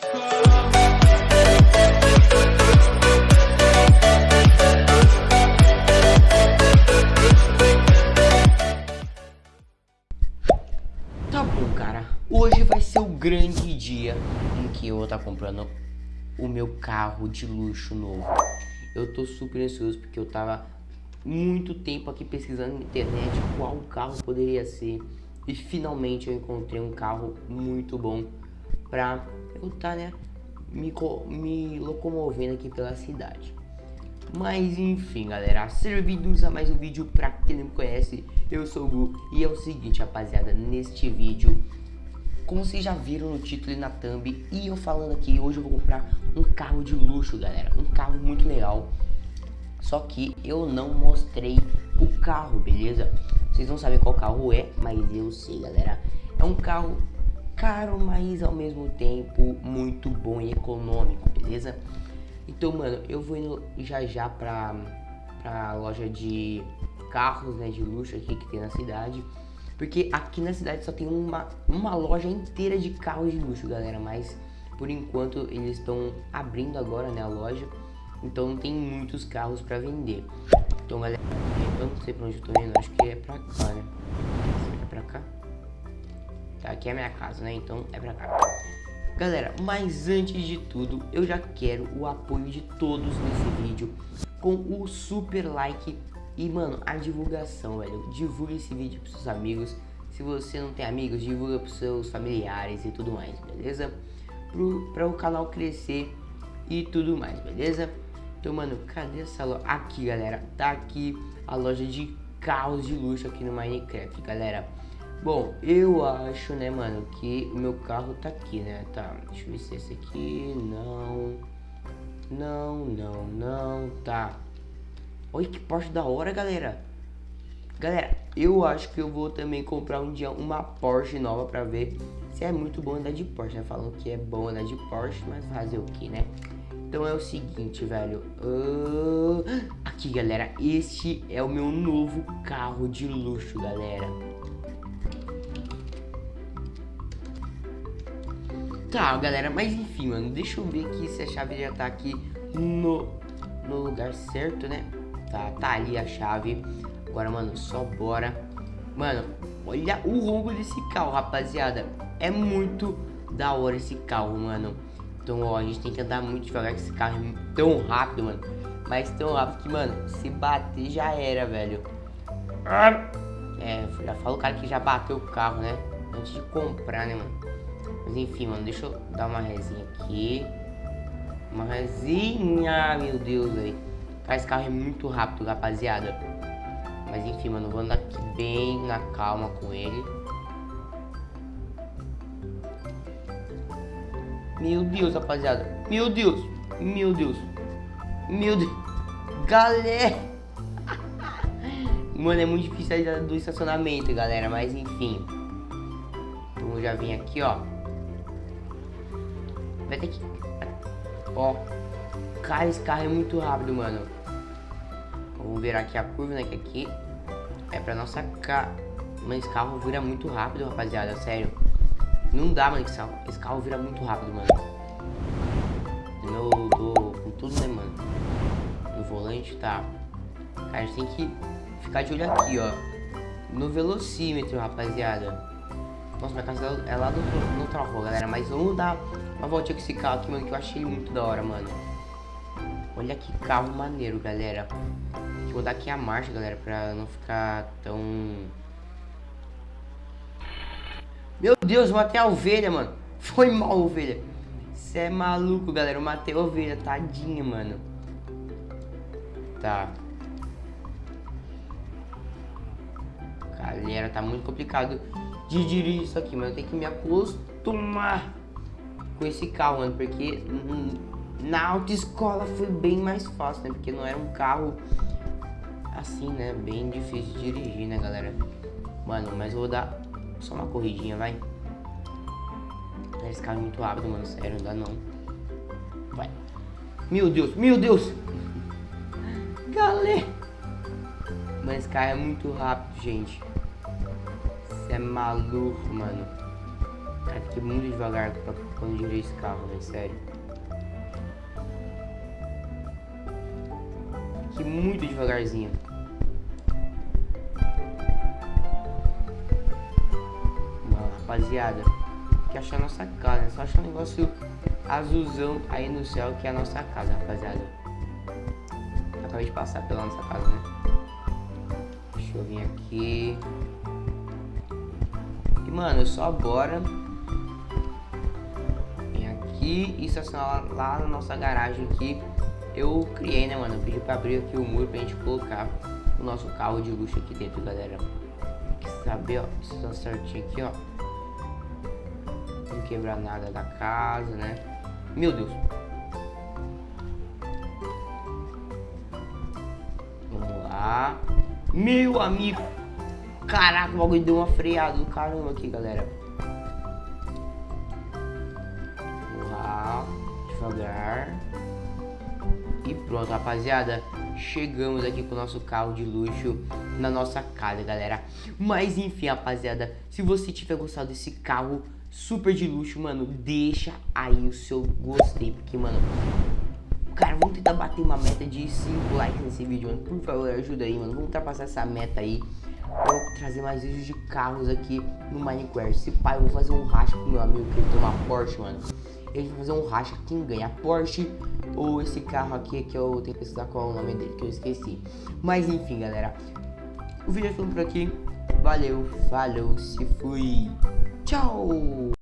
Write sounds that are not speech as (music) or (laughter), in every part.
Tá bom, cara. Hoje vai ser o grande dia em que eu vou estar tá comprando o meu carro de luxo novo. Eu tô super ansioso porque eu tava muito tempo aqui pesquisando na internet qual carro poderia ser. E finalmente eu encontrei um carro muito bom pra eu estar, tá, né, me, me locomovendo aqui pela cidade. Mas enfim, galera, sejam bem-vindos a mais um vídeo. Pra quem não me conhece, eu sou o Gu. E é o seguinte, rapaziada, neste vídeo, como vocês já viram no título e na thumb, e eu falando aqui, hoje eu vou comprar um carro de luxo, galera, um carro muito legal, só que eu não mostrei o carro, beleza? Vocês não sabem qual carro é, mas eu sei, galera, é um carro caro, mas ao mesmo tempo muito bom e econômico, beleza? Então, mano, eu vou indo já já pra, pra loja de carros, né, de luxo aqui que tem na cidade. Porque aqui na cidade só tem uma, uma loja inteira de carros de luxo, galera. Mas, por enquanto, eles estão abrindo agora, né, a loja. Então não tem muitos carros pra vender. Então, galera, eu não sei pra onde eu tô indo. Acho que é pra cá, né? É pra cá? Tá, aqui é a minha casa, né? Então é pra cá. Galera, mas antes de tudo, eu já quero o apoio de todos nesse vídeo com o super like e, mano, a divulgação, velho. Divulgue esse vídeo pros seus amigos. Se você não tem amigos, divulga pros seus familiares e tudo mais, beleza? Pro, pra o canal crescer e tudo mais, beleza? Então, mano, cadê essa loja? Aqui, galera. Tá aqui a loja de carros de luxo aqui no Minecraft, galera. Bom, eu acho, né, mano, que o meu carro tá aqui, né? Tá, deixa eu ver se é esse aqui. Não. Não, não, não. Tá. Olha que Porsche da hora, galera. Galera, eu acho que eu vou também comprar um dia uma Porsche nova pra ver se é muito bom andar de Porsche, né? Falando que é bom andar de Porsche, mas fazer o que, né? Então é o seguinte, velho. Uh... Aqui, galera. Este é o meu novo carro de luxo, galera. Tá, galera, mas enfim, mano, deixa eu ver aqui se a chave já tá aqui no, no lugar certo, né? Tá, tá ali a chave. Agora, mano, só bora. Mano, olha o ronco desse carro, rapaziada. É muito da hora esse carro, mano. Então, ó, a gente tem que andar muito devagar, que esse carro é tão rápido, mano. Mas tão rápido que, mano, se bater já era, velho. É, já fala o cara que já bateu o carro, né? Antes de comprar, né, mano? Mas enfim, mano, deixa eu dar uma resinha aqui. Uma resinha, meu Deus, velho. Cara, esse carro é muito rápido, rapaziada. Mas enfim, mano, vou andar aqui bem na calma com ele. Meu Deus, rapaziada. Meu Deus. Meu Deus. Meu Deus. Galera. (laughs) Mano, é muito difícil sair do estacionamento, galera. Mas enfim. Vamos já vir aqui, ó. Vai ter que... Ó. Cara, esse carro é muito rápido, mano. Vamos virar aqui a curva, né? Que aqui é pra nossa ca... Mas esse carro vira muito rápido, rapaziada. Sério. Não dá, mano. Esse carro vira muito rápido, mano. No meu... Do... Com tudo, né, mano? No volante, tá. Cara, a gente tem que ficar de olho aqui, ó. No velocímetro, rapaziada. Nossa, minha casa é lá do, no outra rua, galera. Mas vamos dar uma com esse carro aqui, mano, que eu achei muito da hora, mano. Olha que carro maneiro, galera. Vou dar aqui a marcha, galera, pra não ficar tão... Meu Deus, eu matei a ovelha, mano. (laughs) Foi mal, ovelha. Você é maluco, galera. Eu matei a ovelha, tadinha, mano. Tá. Galera, tá muito complicado de dirigir isso aqui, mas eu tenho que me acostumar com esse carro, mano, porque na autoescola foi bem mais fácil, né, porque não era um carro assim, né, bem difícil de dirigir, né, galera. Mano, mas eu vou dar só uma corridinha, vai. Esse carro é muito rápido, mano, sério, não dá não. Vai. Meu Deus, meu Deus! Galera! Mas esse carro é muito rápido, gente. Você é maluco, mano. Cara, fiquei muito devagar pra quando dirigir esse carro, velho, sério. Fiquei muito devagarzinho. Mano, rapaziada, que achar a nossa casa? Só achar um negócio azulzão aí no céu que é a nossa casa, rapaziada. acabei de passar pela nossa casa, né? Deixa eu vir aqui. E, mano, só bora e estacionar lá, lá na nossa garagem aqui. Eu criei, né, mano? Eu pedi pra abrir aqui o muro pra gente colocar o nosso carro de luxo aqui dentro, galera. Tem que saber, ó, está certinho aqui, ó. Não quebrar nada da casa, né? Meu Deus. Vamos lá. Meu amigo. Caraca, o bagulho deu uma freada do caramba aqui, galera. Devagar. E pronto, rapaziada. Chegamos aqui com o nosso carro de luxo na nossa casa, galera. Mas enfim, rapaziada, se você tiver gostado desse carro super de luxo, mano, deixa aí o seu gostei, porque, mano, cara, vamos tentar bater uma meta de 5 likes nesse vídeo, mano, por favor, ajuda aí, mano, vamos ultrapassar essa meta aí, vou trazer mais vídeos de carros aqui no Minecraft, se pai, eu vou fazer um racha com meu amigo que ele tem uma Porsche, mano, ele vai fazer um racha, quem ganha, a Porsche ou esse carro aqui que eu tenho que pesquisar qual é o nome dele, que eu esqueci, mas enfim, galera, o vídeo é ficando por aqui, valeu, falou, se fui. Tchau!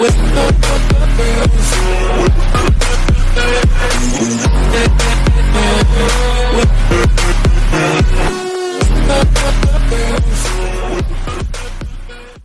We.